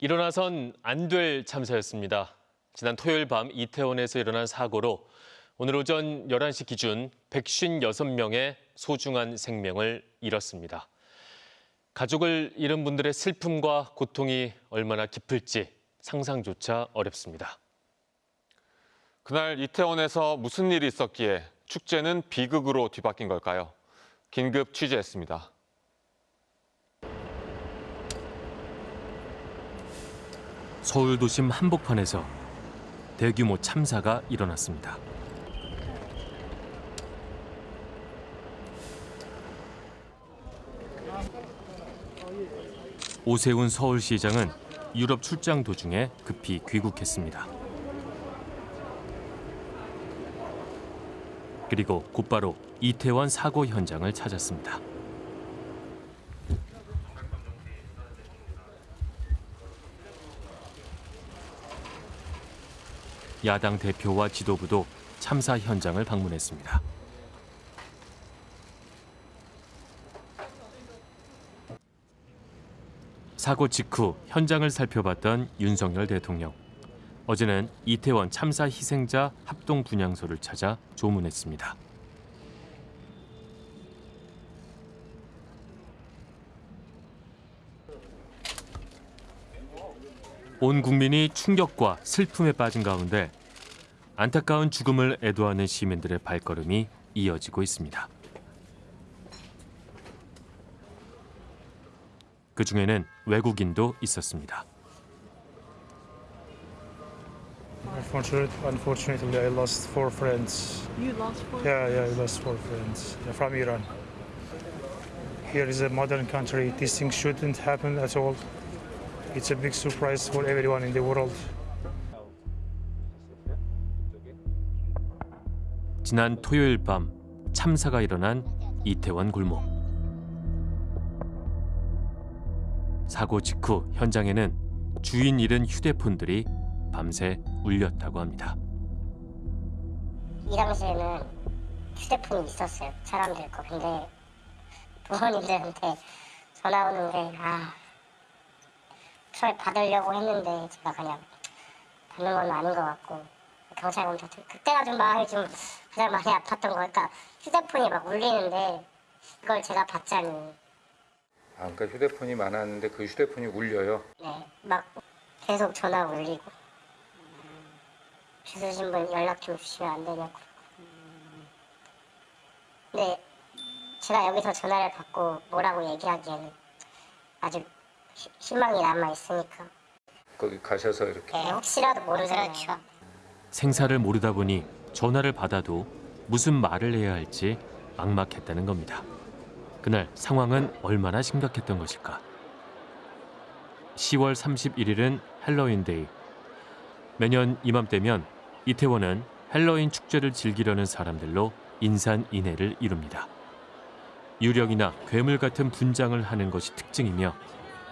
일어나선 안 될 참사였습니다. 지난 토요일 밤 이태원에서 일어난 사고로 오늘 오전 11시 기준 156명의 소중한 생명을 잃었습니다. 가족을 잃은 분들의 슬픔과 고통이 얼마나 깊을지 상상조차 어렵습니다. 그날 이태원에서 무슨 일이 있었기에 축제는 비극으로 뒤바뀐 걸까요? 긴급 취재했습니다. 서울 도심 한복판에서 대규모 참사가 일어났습니다. 오세훈 서울시장은 유럽 출장 도중에 급히 귀국했습니다. 그리고 곧바로 이태원 사고 현장을 찾았습니다. 야당 대표와 지도부도 참사 현장을 방문했습니다. 사고 직후 현장을 살펴봤던 윤석열 대통령. 어제는 이태원 참사 희생자 합동 분향소를 찾아 조문했습니다. 온 국민이 충격과 슬픔에 빠진 가운데 안타까운 죽음을 애도하는 시민들의 발걸음이 이어지고 있습니다. 그 중에는 외국인도 있었습니다. Unfortunately, unfortunately, I lost four friends. You lost four. Yeah, yeah, I lost four friends from Iran. Here is a modern country. These things shouldn't happen at all. It's a big surprise for everyone in the world. 지난 토요일 밤 참사가 일어난 이태원 골목. 사고 직후 현장에는 주인 잃은 휴대폰들이 밤새 울렸다고 합니다. 이 당시에는 휴대폰이 있었어요. 사람들 거. 근데 부모님들한테 전화 오는 게 아, 처음에 받으려고 했는데 제가 그냥 받는 건 아닌 것 같고 경찰 검사 그때가 좀 마음이 좀 가장 많이 아팠던 거 그러니까 휴대폰이 막 울리는데 그걸 제가 받자니. 아, 그러니까 휴대폰이 많았는데 그 휴대폰이 울려요. 네, 막 계속 전화 울리고. 주소신 분 연락 좀 주시면 안 되냐고. 근데 제가 여기서 전화를 받고 뭐라고 얘기하기에는 아직 시- 희망이 남아 있으니까 거기 가셔서 이렇게 네, 혹시라도 모르잖아요 생사를 모르다 보니 전화를 받아도 무슨 말을 해야 할지 막막했다는 겁니다. 그날 상황은 얼마나 심각했던 것일까? 10월 31일은 헬로윈데이. 매년 이맘때면 이태원은 헬로윈 축제를 즐기려는 사람들로 인산인해를 이룹니다. 유령이나 괴물 같은 분장을 하는 것이 특징이며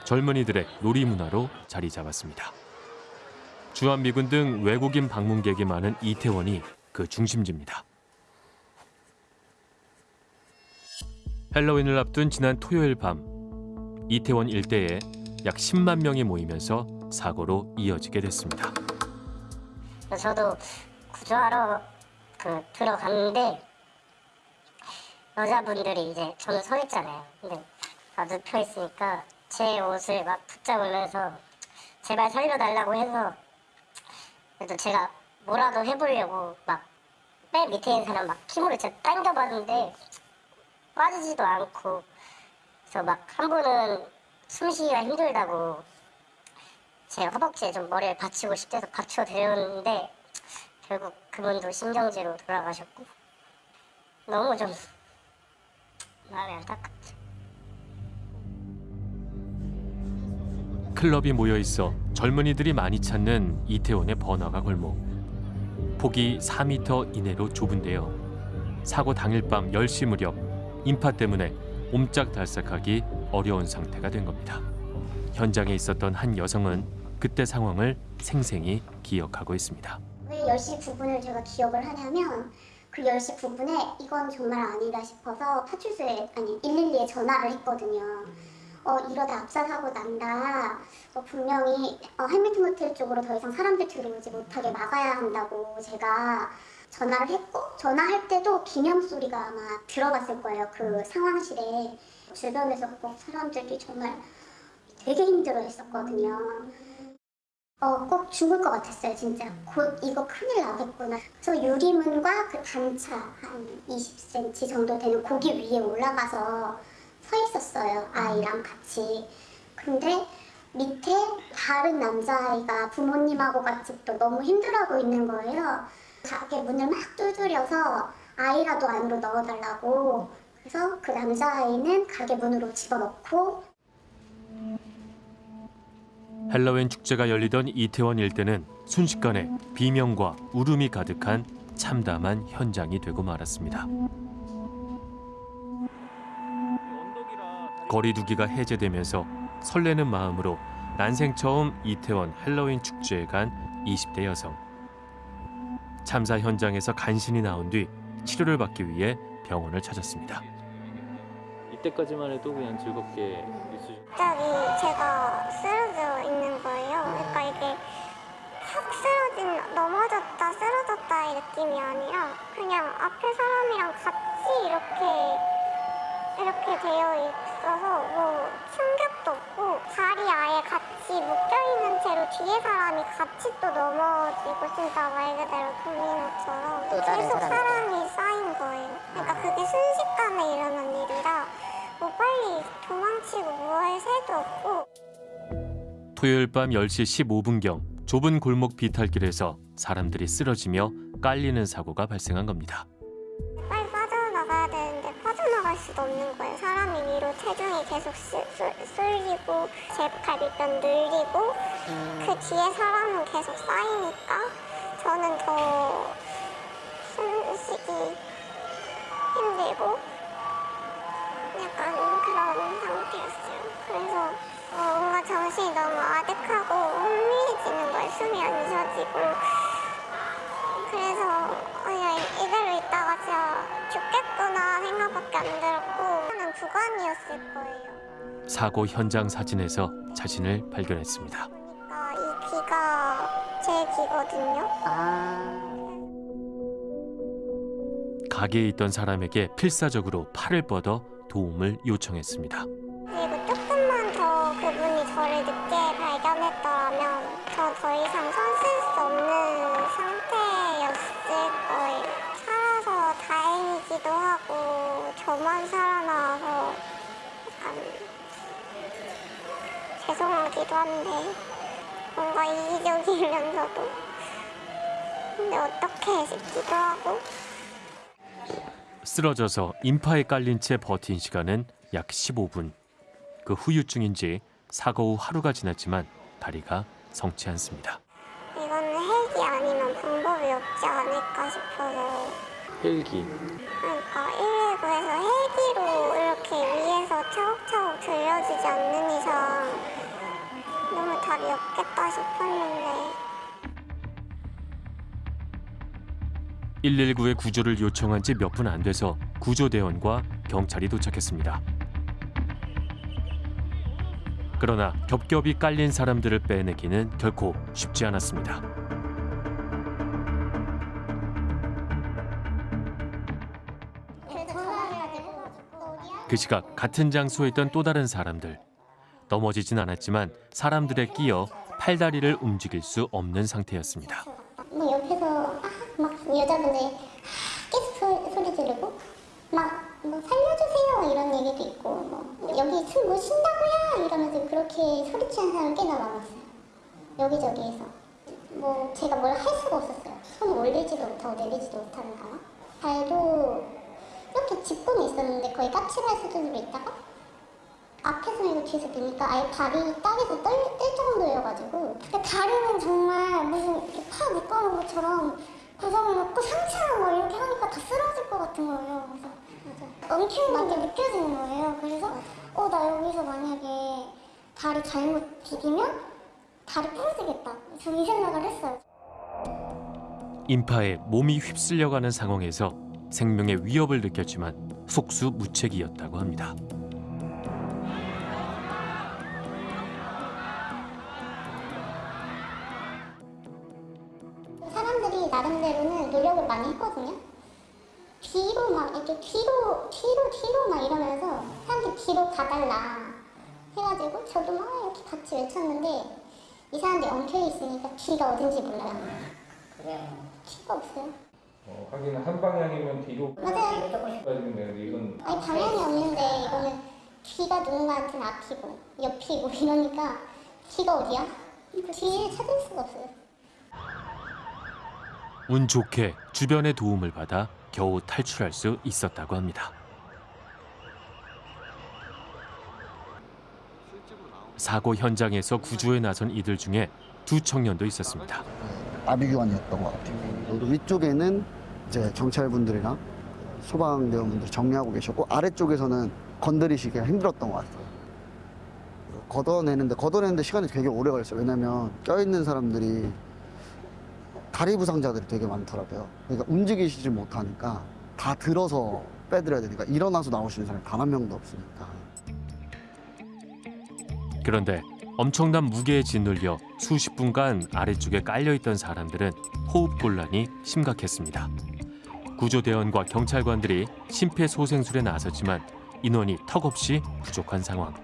젊은이들의 놀이 문화로 자리 잡았습니다. 주한미군 등 외국인 방문객이 많은 이태원이 그 중심지입니다. 헬로윈을 앞둔 지난 토요일 밤 이태원 일대에 약 10만 명이 모이면서 사고로 이어지게 됐습니다. 저도 구조하러 그 들어갔는데 여자분들이 이제 저는 서 있잖아요. 근데 다 눕혀 있으니까 제 옷을 막 붙잡으면서 제발 살려달라고 해서 그래도 제가 뭐라도 해보려고 막 맨 밑에 있는 사람 막 힘으로 제가 당겨봤는데 빠지지도 않고 그래서 막한 분은 숨쉬기가 힘들다고 제 허벅지에 좀 머리를 받치고 싶대서 받쳐 드렸는데 결국 그분도 심정지로 돌아가셨고 너무 좀 마음이 안타깝죠. 클럽이 모여 있어 젊은이들이 많이 찾는 이태원의 번화가 골목. 폭이 4m 이내로 좁은데요. 사고 당일 밤 10시 무렵 인파 때문에 옴짝달싹하기 어려운 상태가 된 겁니다. 현장에 있었던 한 여성은 그때 상황을 생생히 기억하고 있습니다. 왜 10시 9분을 제가 기억을 하냐면 그 10시 9분에 이건 정말 아니다 싶어서 파출소에 아니 112에 전화를 했거든요. 어 이러다 압사사고 난다. 어, 분명히 어, 해밀턴 호텔 쪽으로 더 이상 사람들 들어오지 못하게 막아야 한다고 제가 전화를 했고 전화할 때도 기념 소리가 아마 들어갔을 거예요. 그 상황실에 주변에서 꼭 사람들이 정말 되게 힘들어했었거든요. 어, 꼭 죽을 것 같았어요, 진짜. 곧 이거 큰일 나겠구나. 그래서 유리문과 그 단차 한 20cm 정도 되는 고기 위에 올라가서 서 있었어요, 아이랑 같이. 근데 밑에 다른 남자아이가 부모님하고 같이 또 너무 힘들어하고 있는 거예요. 가게 문을 막 두드려서 아이라도 안으로 넣어달라고. 그래서 그 남자아이는 가게 문으로 집어넣고 헬로윈 축제가 열리던 이태원 일대는 순식간에 비명과 울음이 가득한 참담한 현장이 되고 말았습니다. 거리두기가 해제되면서 설레는 마음으로 난생 처음 이태원 헬로윈 축제에 간 20대 여성. 참사 현장에서 간신히 나온 뒤 치료를 받기 위해 병원을 찾았습니다. 이때까지만 해도 그냥 즐겁게 갑자기 제가 쓰러져 있는 거예요. 그러니까 이게 확 쓰러진, 넘어졌다, 쓰러졌다 이 느낌이 아니라 그냥 앞에 사람이랑 같이 이렇게 이렇게 되어 있어 서 뭐 충격도 없고 발이 아예 같이 묶여있는 채로 뒤에 사람이 같이 또 넘어지고 진짜 말 그대로 도미노처럼 계속 사람이 쌓인 거예요. 그러니까 그게 순식간에 일어난 일이라 뭐 빨리 도망치고 뭐할 새도 없고 토요일 밤 10시 15분경 좁은 골목 비탈길에서 사람들이 쓰러지며 깔리는 사고가 발생한 겁니다. 체중이 계속 쏠- 쏠- 쏠리고 제 갈비뼈 늘리고 그 뒤에 사람은 계속 쌓이니까 저는 더 숨쉬기 힘들고 약간 그런 상태였어요. 그래서 어, 뭔가 정신이 너무 아득하고 혼미해지는 거예요. 숨이 안 쉬어지고 그래서 그냥 이대로 있다가 진짜 죽겠구나 생각밖에 안 들었고 하는 구간이었을 거예요. 사고 현장 사진에서 자신을 발견했습니다. 그러니까 이 귀가 제 귀거든요. 가게에 있던 사람에게 필사적으로 팔을 뻗어 도움을 요청했습니다. 그리고 조금만 더 그분이 저를 늦게 발견했더라면 저 더 이상 저만 살아나와서 죄송하기도 한데 뭔가 이기적이면서도 근데 어떻게 싶기도 하고 쓰러져서 인파에 깔린 채 버틴 시간은 약 15분. 그 후유증인지 사고 후 하루가 지났지만 다리가 성치 않습니다. 이거는 헬기 아니면 방법이 없지 않을까 싶어서 헬기 그러니까 119에서 헬기로 이렇게 위에서 차곡차곡 들려주지 않는 이상 너무 답이 없겠다 싶었는데 119에 구조를 요청한 지 몇 분 안 돼서 구조대원과 경찰이 도착했습니다. 그러나 겹겹이 깔린 사람들을 빼내기는 결코 쉽지 않았습니다. 그 시각 같은 장소에 있던 또 다른 사람들. 넘어지진 않았지만 사람들에 끼어 팔다리를 움직일 수 없는 상태였습니다. 뭐 옆에서 아, 막 여자분들 아, 계속 소, 소리 지르고 막 뭐 살려주세요 이런 얘기도 있고 뭐 여기 숨뭐 쉰다고요 이러면서 그렇게 소리치는 사람 꽤나 많았어요 여기저기에서 뭐 제가 뭘 할 수가 없었어요 손 올리지도 못하고 내리지도 못하는 상황 발도 이렇게 짚고는 있었는데 거의 까칠할 수준으로 있다가 앞에서 이거 뒤에서 보니까 아예 발이 땅에서 떨, 뜰 정도여가지고 근데 다리는 정말 무슨 이렇게 파 묶어놓은 것처럼 고정해놓고 상체랑 뭐 이렇게 하니까 다 쓰러질 것 같은 거예요. 그래서 엉키는 게 느껴지는 거예요. 그래서 어 나 여기서 만약에 다리 잘못 디디면 다리 부러지겠다. 저는 이 생각을 했어요. 인파에 몸이 휩쓸려가는 상황에서 생명의 위협을 느꼈지만 속수무책이었다고 합니다. 사람들이 나름대로는 노력을 많이 했거든요. 뒤로 막 이렇게 뒤로 뒤로 뒤로 막 이러면서 사람들 뒤로 가달라 해가지고 저도 막 이렇게 같이 외쳤는데 이 사람들이 엉켜 있으니까 뒤가 어딘지 몰라요. 그래. 뒤가 없어요. 어, 하긴 한 방향이면 뒤로 맞아요. 빠지면 되는데 이건 아니 방향이 없는데 이거는 귀가 누군가한테는 앞이고 옆이고 이러니까 귀가 어디야? 뒤를 찾을 수가 없어요. 운 좋게 주변의 도움을 받아 겨우 탈출할 수 있었다고 합니다. 사고 현장에서 구조에 나선 이들 중에 두 청년도 있었습니다. 아비규환이었던 것 같아요. 위쪽에는 이제 경찰분들이랑 소방대원분들 정리하고 계셨고 아래쪽에서는 건드리시기가 힘들었던 것 같아요. 걷어내는데 걷어내는데 시간이 되게 오래 걸렸어요. 왜냐면 껴있는 사람들이 다리 부상자들이 되게 많더라고요. 그러니까 움직이시지 못하니까 다 들어서 빼드려야 되니까 일어나서 나오시는 사람이 단 한 명도 없으니까. 그런데 엄청난 무게에 짓눌려 수십 분간 아래쪽에 깔려있던 사람들은 호흡 곤란이 심각했습니다. 구조대원과 경찰관들이 심폐소생술에 나섰지만 인원이 턱없이 부족한 상황.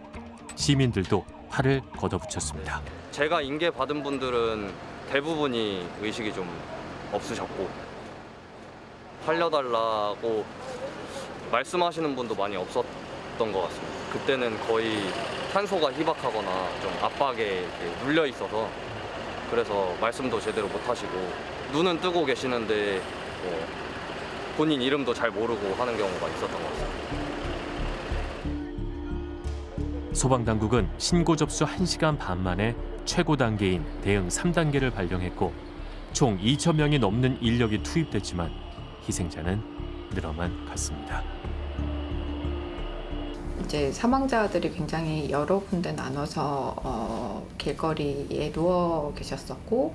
시민들도 팔을 걷어붙였습니다. 제가 인계 받은 분들은 대부분이 의식이 좀 없으셨고 살려달라고 말씀하시는 분도 많이 없었던 것 같습니다. 그때는 거의 탄소가 희박하거나 좀 압박에 눌려 있어서 그래서 말씀도 제대로 못 하시고 눈은 뜨고 계시는데 뭐 본인 이름도 잘 모르고 하는 경우가 있었던 것 같습니다. 소방당국은 신고 접수 1시간 반 만에 최고 단계인 대응 3단계를 발령했고 총 2천 명이 넘는 인력이 투입됐지만 희생자는 늘어만 갔습니다. 이제 사망자들이 굉장히 여러 군데 나눠서 어, 길거리에 누워 계셨었고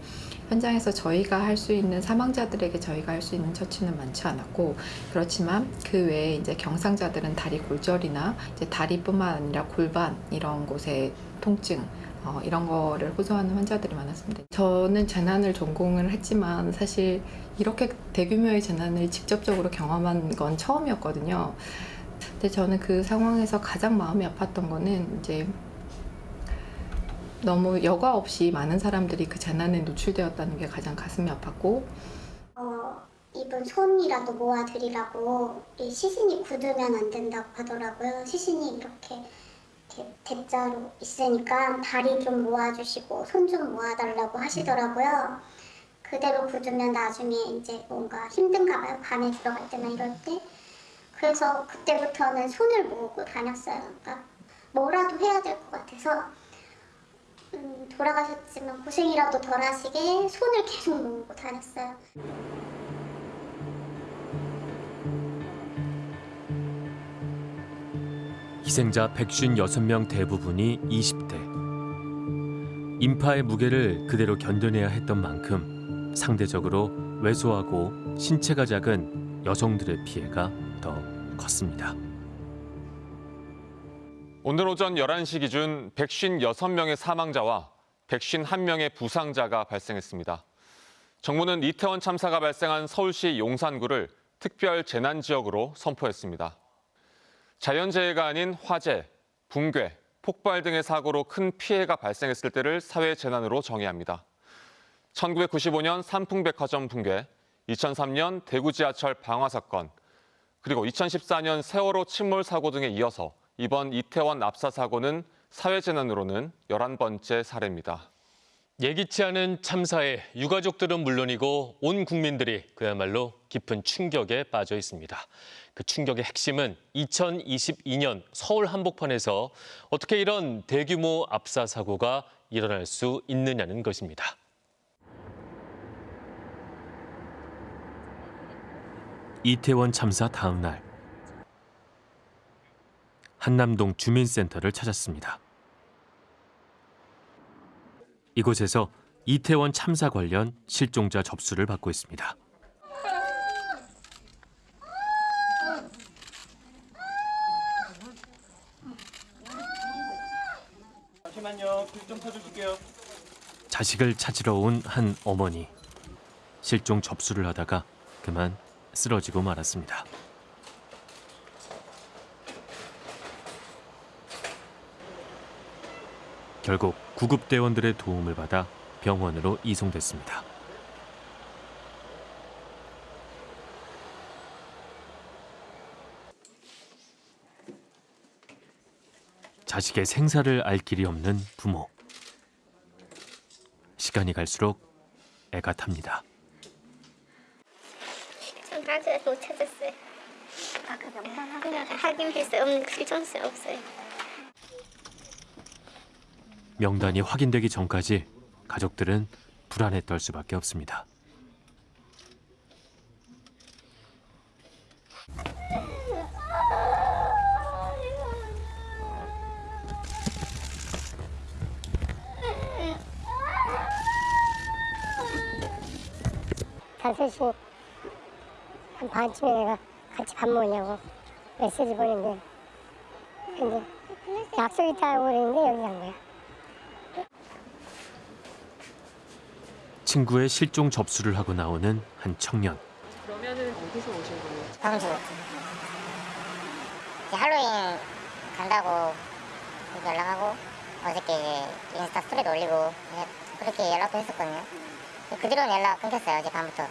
현장에서 저희가 할 수 있는 사망자들에게 저희가 할 수 있는 처치는 많지 않았고 그렇지만 그 외에 이제 경상자들은 다리 골절이나 이제 다리뿐만 아니라 골반 이런 곳에 통증 어, 이런 거를 호소하는 환자들이 많았습니다. 저는 재난을 전공을 했지만 사실 이렇게 대규모의 재난을 직접적으로 경험한 건 처음이었거든요. 근데 저는 그 상황에서 가장 마음이 아팠던 거는 이제 너무 여과 없이 많은 사람들이 그 재난에 노출되었다는 게 가장 가슴이 아팠고 어, 이분 손이라도 모아드리라고 이 시신이 굳으면 안 된다고 하더라고요. 시신이 이렇게, 대자로 있으니까 다리 좀 모아주시고 손 좀 모아달라고 하시더라고요. 그대로 굳으면 나중에 이제 뭔가 힘든가 봐요. 밤에 들어갈 때나 이럴 때. 그래서 그때부터는 손을 모으고 다녔어요. 그러니까 뭐라도 해야 될 것 같아서 음, 돌아가셨지만 고생이라도 덜 하시게 손을 계속 모으고 다녔어요. 희생자 156명 대부분이 20대. 인파의 무게를 그대로 견뎌내야 했던 만큼 상대적으로 왜소하고 신체가 작은 여성들의 피해가 더 컸습니다. 오늘 오전 11시 기준 156명의 사망자와 151명의 부상자가 발생했습니다. 정부는 이태원 참사가 발생한 서울시 용산구를 특별 재난 지역으로 선포했습니다. 자연재해가 아닌 화재, 붕괴, 폭발 등의 사고로 큰 피해가 발생했을 때를 사회재난으로 정의합니다. 1995년 삼풍백화점 붕괴, 2003년 대구 지하철 방화 사건, 그리고 2014년 세월호 침몰 사고 등에 이어서 이번 이태원 압사 사고는 사회재난으로는 11번째 사례입니다. 예기치 않은 참사에 유가족들은 물론이고 온 국민들이 그야말로 깊은 충격에 빠져 있습니다. 그 충격의 핵심은 2022년 서울 한복판에서 어떻게 이런 대규모 압사 사고가 일어날 수 있느냐는 것입니다. 이태원 참사 다음 날 한남동 주민센터를 찾았습니다. 이곳에서 이태원 참사 관련 실종자 접수를 받고 있습니다. 자식을 찾으러 온 한 어머니. 실종 접수를 하다가 그만 쓰러지고 말았습니다. 결국 구급대원들의 도움을 받아 병원으로 이송됐습니다. 자식의 생사를 알 길이 없는 부모. 시간이 갈수록 애가 탑니다. 못 찾았어요. 아까 명단 확인할 수 없는 실종수 없어요. 명단이 확인되기 전까지 가족들은 불안에 떨 수밖에 없습니다. 다섯 시 한 반쯤에 내가 같이 밥 먹냐고 메시지 보냈는데 근데 약속 있다고 그랬는데 여기 간 거야. 친구의 실종 접수를 하고 나오는 한 청년. 그러면은 어디서 오신 거예요? 광주. 이제 할로윈 간다고 연락하고 어저께 이제 인스타 스토리도 올리고 그렇게 연락도 했었거든요. 그 뒤로는 연락 끊겼어요 어제 밤부터.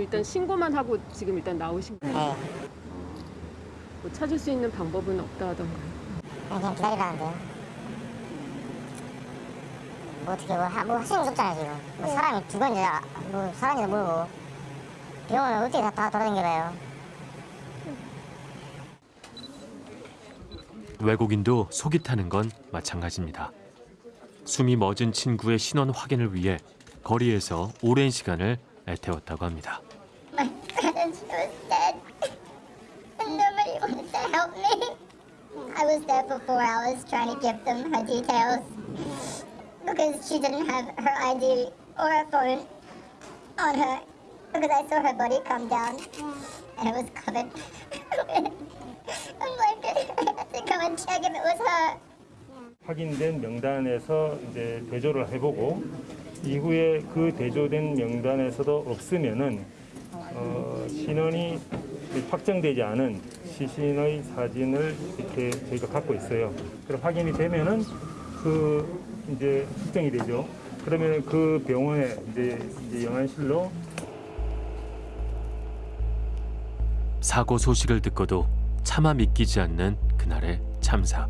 일단 신고만 하고 지금 일단 나오신 거예요? 네. 뭐 찾을 수 있는 방법은 없다 하던가요? 그냥 기다리라는데요. 뭐 어떻게 뭐, 하, 뭐 하시는 게 없잖아요 지금. 뭐 사람이 죽었는지 아- 뭐 살았는지 모르고 병원을 어떻게 다, 다 돌아다녀봐요. 외국인도 속이 타는 건 마찬가지입니다. 숨이 멎은 친구의 신원 확인을 위해 거리에서 오랜 시간을 애태웠다고 합니다. I was there for four hours trying to give them her details because she didn't have her ID or her phone on her because I saw her body come down and it was covered. I'm like, I had to come and check if it was her. 확인된 명단에서 이제 대조를 해보고 이후에 그 대조된 명단에서도 없으면은 어, 신원이 확정되지 않은 시신의 사진을 이렇게 저희가 갖고 있어요. 그래 확인이 되면은 그 이제 특정이 되죠. 그러면 그 병원에 이제, 이제 영안실로 사고 소식을 듣고도 차마 믿기지 않는 그날의 참사.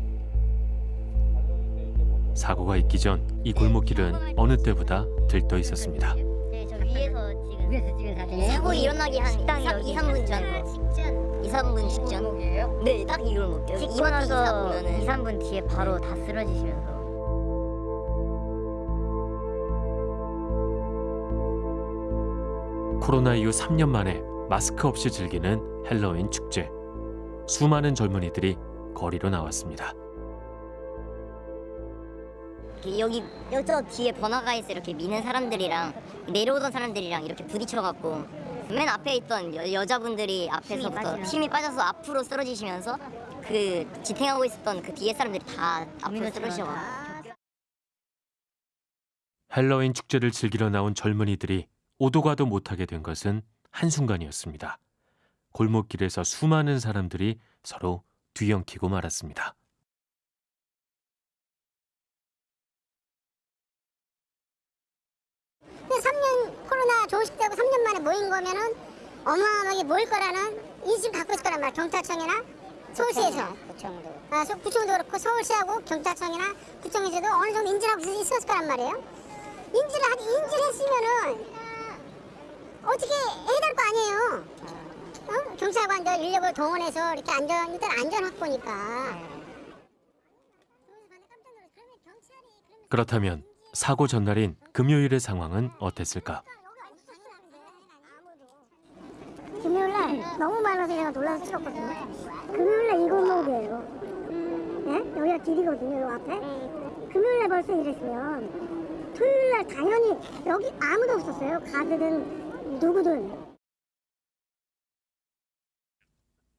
사고가 있기 전 이 골목길은 어느 때보다 들떠 있었습니다. 네, 저 위에서 지금 위에서 찍은 사진. 사고 일어나기 한 2, 3분 전. 2, 3분 직전. 네, 딱 이걸 먹게요. 찍고 나서 2, 3분 뒤에 바로 다 쓰러지시면서. 코로나 이후 3년 만에 마스크 없이 즐기는 헬로윈 축제. 수많은 젊은이들이 거리로 나왔습니다. 여기 저 뒤에 번화가에서 이렇게 미는 사람들이랑 내려오던 사람들이랑 이렇게 부딪혀갖고 맨 앞에 있던 여, 여자분들이 앞에서부터 힘이 빠져서 앞으로 쓰러지시면서 그 지탱하고 있었던 그 뒤에 사람들이 다 앞으로 쓰러지셔가지고 헬로윈 축제를 즐기러 나온 젊은이들이 오도 가도 못하게 된 것은 한순간이었습니다. 골목길에서 수많은 사람들이 서로 뒤엉키고 말았습니다. 그 3년 코로나 종식되고 3년 만에 모인 거면은 어마어마하게 모일 거라는 인식 갖고 있을 거란 말이야 경찰청이나 서울시에서. 구청도 아, 서- 구청도 그렇고 서울시하고 경찰청이나 구청에서도 어느 정도 인지를 하고 있- 있었을 거란 말이에요. 인지를 하지 인지를 했으면은 어떻게 해야 될 거 아니에요. 어? 경찰관들 인력을 동원해서 이렇게 안전 일단 안전 확보니까. 그렇다면 사고 전날인 금요일의 상황은 어땠을까? 금요일날 너무 많아서 제가 놀라서 찍었거든요. 금요일날 이 골목이에요. 예? 여기가 길이거든요, 요 앞에. 금요일날 벌써 이랬으면 토요일날 당연히 여기 아무도 없었어요. 가드든 누구든.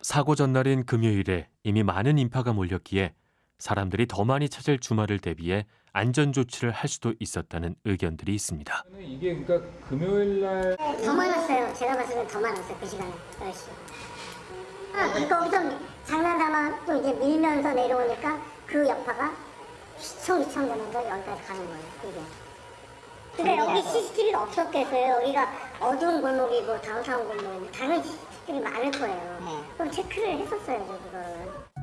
사고 전날인 금요일에 이미 많은 인파가 몰렸기에 사람들이 더 많이 찾을 주말을 대비해 안전 조치를 할 수도 있었다는 의견들이 있습니다. 이게 그러니까 금요일 날 더 많았어요. 제가 봤을 땐더 많았어요. 그 시간에 10시. 아, 거기서 장난삼아 또 이제 밀면서 내려오니까 그 여파가 휘청휘청 되면서 여기까지 가는 거예요. 이게. 그러니까 여기 CCTV가 없었겠어요. 여기가 어두운 골목이고 다운타운 골목이고 당연히 CCTV 많을 거예요. 그럼 체크를 했었어야죠, 그거를.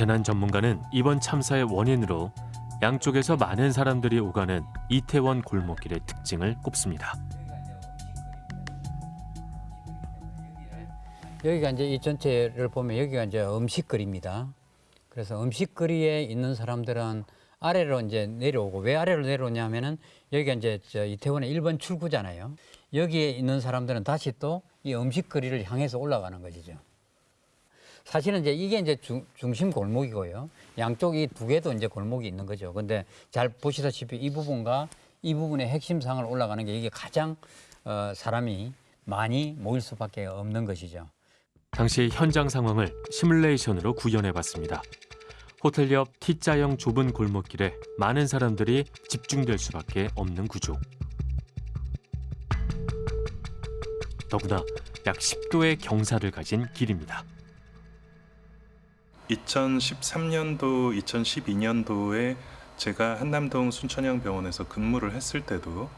재난 전문가는 이번 참사의 원인으로 양쪽에서 많은 사람들이 오가는 이태원 골목길의 특징을 꼽습니다. 여기가 이제 이 전체를 보면 여기가 이제 음식거리입니다. 그래서 음식거리에 있는 사람들은 아래로 이제 내려오고 왜 아래로 내려오냐면은 여기가 이제 저 이태원의 1번 출구잖아요. 여기에 있는 사람들은 다시 또 이 음식거리를 향해서 올라가는 것이죠. 사실은 이제 이게 이제 중, 중심 골목이고요. 양쪽 이 두 개도 이제 골목이 있는 거죠. 근데 잘 보시다시피 이 부분과 이 부분의 핵심상을 올라가는 게 이게 가장 어, 사람이 많이 모일 수밖에 없는 것이죠. 당시 현장 상황을 시뮬레이션으로 구현해 봤습니다. 호텔 옆 T자형 좁은 골목길에 많은 사람들이 집중될 수밖에 없는 구조. 더구나 약 10도의 경사를 가진 길입니다. 2013년도, 2012년도에 제가 한남동 순천향병원에서 근무를 했을 때도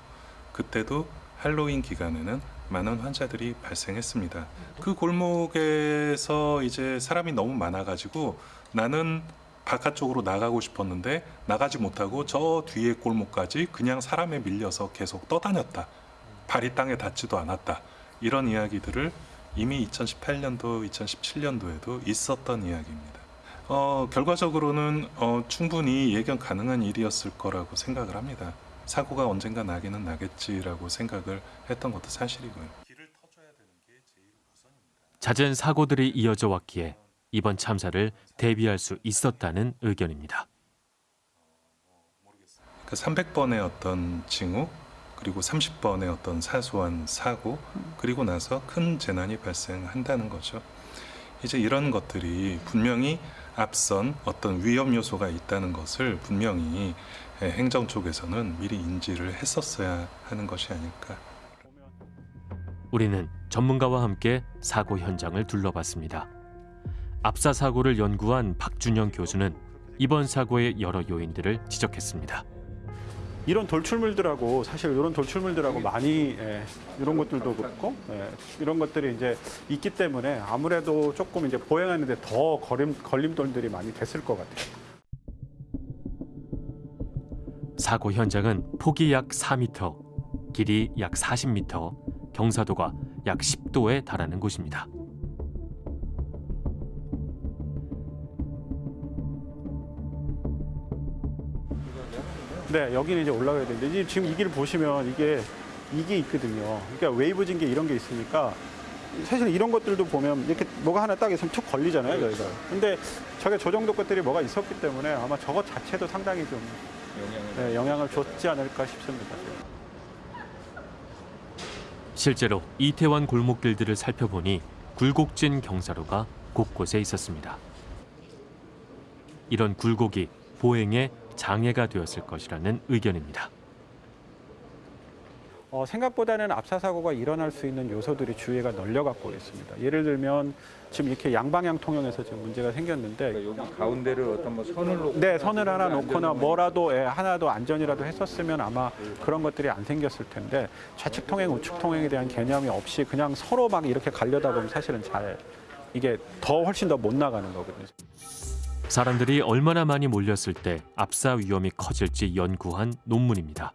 그때도 할로윈 기간에는 많은 환자들이 발생했습니다. 그 골목에서 이제 사람이 너무 많아가지고 나는 바깥쪽으로 나가고 싶었는데 나가지 못하고 저 뒤에 골목까지 그냥 사람에 밀려서 계속 떠다녔다. 발이 땅에 닿지도 않았다. 이런 이야기들을 이미 2018년도, 2017년도에도 있었던 이야기입니다. 어, 결과적으로는 어, 충분히 예견 가능한 일이었을 거라고 생각을 합니다. 사고가 언젠가 나기는 나겠지라고 생각을 했던 것도 사실이고요. 잦은 사고들이 이어져 왔기에 이번 참사를 대비할 수 있었다는 의견입니다. 그 300번의 어떤 징후 그리고 30번의 어떤 사소한 사고 그리고 나서 큰 재난이 발생한다는 거죠. 이제 이런 것들이 분명히 앞선 어떤 위험 요소가 있다는 것을 분명히 행정 쪽에서는 미리 인지를 했었어야 하는 것이 아닐까. 우리는 전문가와 함께 사고 현장을 둘러봤습니다. 압사 사고를 연구한 박준영 교수는 이번 사고의 여러 요인들을 지적했습니다. 이런 돌출물들하고 사실 이런 돌출물들하고 많이 예, 이런 것들도 그렇고 예, 이런 것들이 이제 있기 때문에 아무래도 조금 이제 보행하는데 더 걸림, 걸림돌들이 많이 됐을 것 같아요. 사고 현장은 폭이 약 4m, 길이 약 40m, 경사도가 약 10도에 달하는 곳입니다. 네, 여기는 이제 올라가야 되는데 이제 지금 이 길 보시면 이게 이게 있거든요. 그러니까 웨이브 징계 이런 게 있으니까 사실 이런 것들도 보면 이렇게 뭐가 하나 딱 있으면 툭 걸리잖아요, 저희가. 근데 저게 저 정도 것들이 뭐가 있었기 때문에 아마 저것 자체도 상당히 좀 네, 영향을 줬지 않을까 싶습니다. 실제로 이태원 골목길들을 살펴보니 굴곡진 경사로가 곳곳에 있었습니다. 이런 굴곡이 보행에 장애가 되었을 것이라는 의견입니다. 어, 생각보다는 압사 사고가 일어날 수 있는 요소들이 주위가 널려갖고 있습니다. 예를 들면 지금 이렇게 양방향 통영에서 지금 문제가 생겼는데 여기 가운데를 어떤 뭐 선을 놓고 네, 선을 하나 놓거나 뭐라도 예, 하나 더 안전이라도 했었으면 아마 그런 것들이 안 생겼을 텐데 좌측 통행, 우측 통행에 대한 개념이 없이 그냥 서로 막 이렇게 가려다 보면 사실은 잘 이게 더 훨씬 더 못 나가는 거거든요. 사람들이 얼마나 많이 몰렸을 때 압사 위험이 커질지 연구한 논문입니다.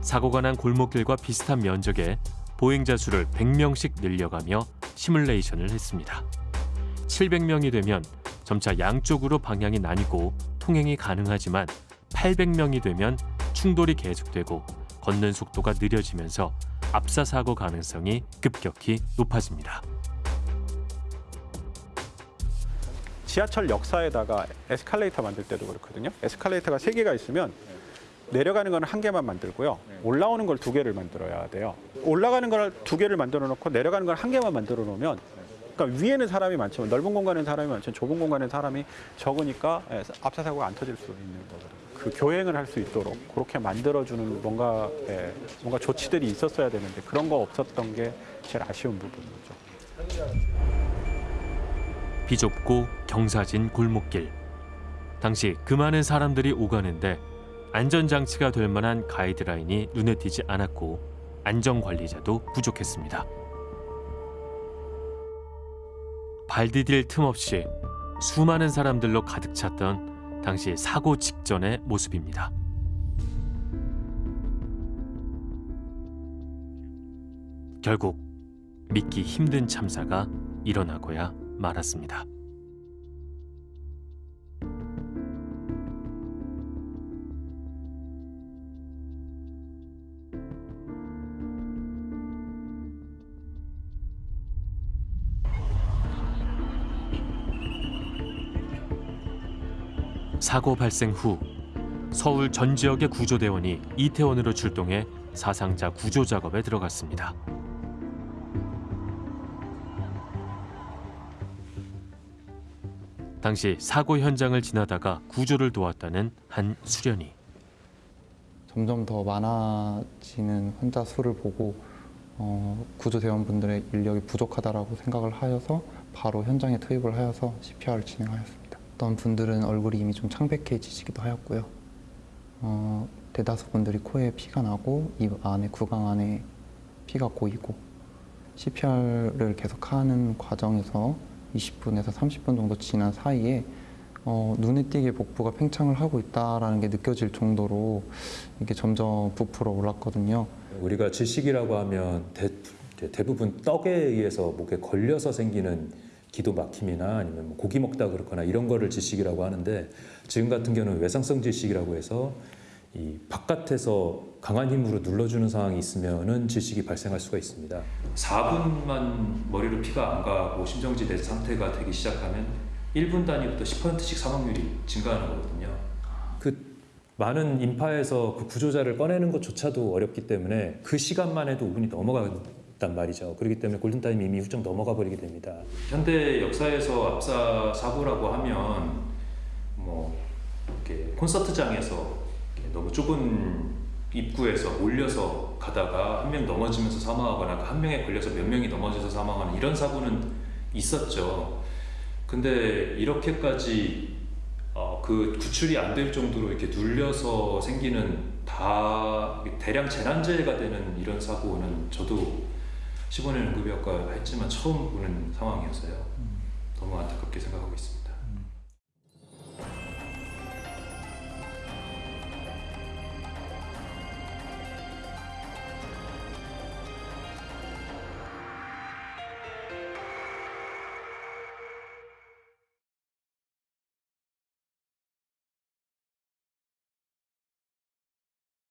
사고가 난 골목길과 비슷한 면적에 보행자 수를 100명씩 늘려가며 시뮬레이션을 했습니다. 700명이 되면 점차 양쪽으로 방향이 나뉘고 통행이 가능하지만 800명이 되면 충돌이 계속되고 걷는 속도가 느려지면서 압사 사고 가능성이 급격히 높아집니다. 지하철 역사에다가 에스컬레이터 만들 때도 그렇거든요. 에스컬레이터가 세 개가 있으면 내려가는 건한 개만 만들고요. 올라오는 걸 두 개를 만들어야 돼요. 올라가는 걸 두 개를 만들어 놓고 내려가는 걸 한 개만 만들어 놓으면 그러니까 위에는 사람이 많지만 넓은 공간에는 사람이 많지만 좁은 공간에는 사람이 적으니까 예, 앞차 사고가 안 터질 수 있는 거거든요. 그 교행을 할 수 있도록 그렇게 만들어주는 뭔가 예, 뭔가 조치들이 있었어야 되는데 그런 거 없었던 게 제일 아쉬운 부분이죠. 비좁고 경사진 골목길. 당시 그 많은 사람들이 오가는데 안전장치가 될 만한 가이드라인이 눈에 띄지 않았고 안전관리자도 부족했습니다. 발 디딜 틈 없이 수많은 사람들로 가득 찼던 당시 사고 직전의 모습입니다. 결국 믿기 힘든 참사가 일어나고야 말았습니다. 사고 발생 후 서울 전 지역의 구조대원이 이태원으로 출동해 사상자 구조 작업에 들어갔습니다. 당시 사고 현장을 지나다가 구조를 도왔다는 한 수련이 점점 더 많아지는 환자 수를 보고 어, 구조대원분들의 인력이 부족하다라고 생각을 하여서 바로 현장에 투입을 하여서 CPR을 진행하였습니다. 어떤 분들은 얼굴이 이미 좀 창백해지시기도 하였고요. 어, 대다수 분들이 코에 피가 나고 입 안에 구강 안에 피가 고이고 CPR을 계속하는 과정에서 20분에서 30분 정도 지난 사이에 어, 눈에 띄게 복부가 팽창을 하고 있다라는 게 느껴질 정도로 이게 점점 부풀어 올랐거든요. 우리가 질식이라고 하면 대, 대부분 떡에 의해서 목에 걸려서 생기는 기도 막힘이나 아니면 뭐 고기 먹다 그렇거나 이런 거를 질식이라고 하는데 지금 같은 경우는 외상성 질식이라고 해서 이 바깥에서 강한 힘으로 눌러주는 상황이 있으면은 질식이 발생할 수가 있습니다. 4분만 머리로 피가 안 가고 심정지대 상태가 되기 시작하면 1분 단위부터 10%씩 사망률이 증가하는 거거든요. 그 많은 인파에서 그 구조자를 꺼내는 것조차도 어렵기 때문에 그 시간만 해도 5분이 넘어간단 말이죠. 그렇기 때문에 골든타임이 이미 훌쩍 넘어가 버리게 됩니다. 현대 역사에서 압사 사고라고 하면 뭐 이렇게 콘서트장에서 너무 좁은 입구에서 몰려서 가다가 한 명 넘어지면서 사망하거나 그한 명에 걸려서 몇 명이 넘어져서 사망하는 이런 사고는 있었죠. 근데 이렇게까지 어, 그 구출이 안 될 정도로 이렇게 눌려서 생기는 다 대량 재난재해가 되는 이런 사고는 저도 15년 응급의학과 했지만 처음 보는 상황이었어요. 너무 안타깝게 생각하고 있습니다.